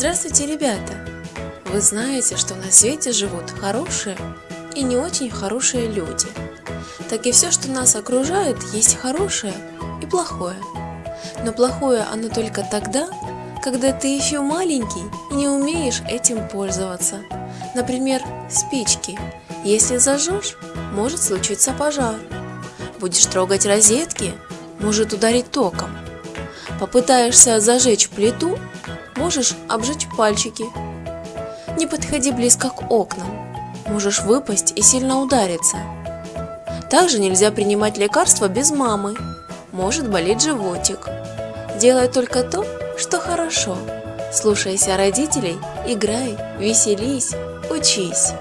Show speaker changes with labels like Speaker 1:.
Speaker 1: Здравствуйте, ребята! Вы знаете, что на свете живут хорошие и не очень хорошие люди. Так и все, что нас окружает, есть хорошее и плохое. Но плохое оно только тогда, когда ты еще маленький и не умеешь этим пользоваться. Например, спички. Если зажжешь, может случиться пожар. Будешь трогать розетки, может ударить током. Попытаешься зажечь плиту, можешь обжечь пальчики. Не подходи близко к окнам, можешь выпасть и сильно удариться. Также нельзя принимать лекарства без мамы, может болеть животик. Делай только то, что хорошо. Слушайся родителей, играй, веселись, учись.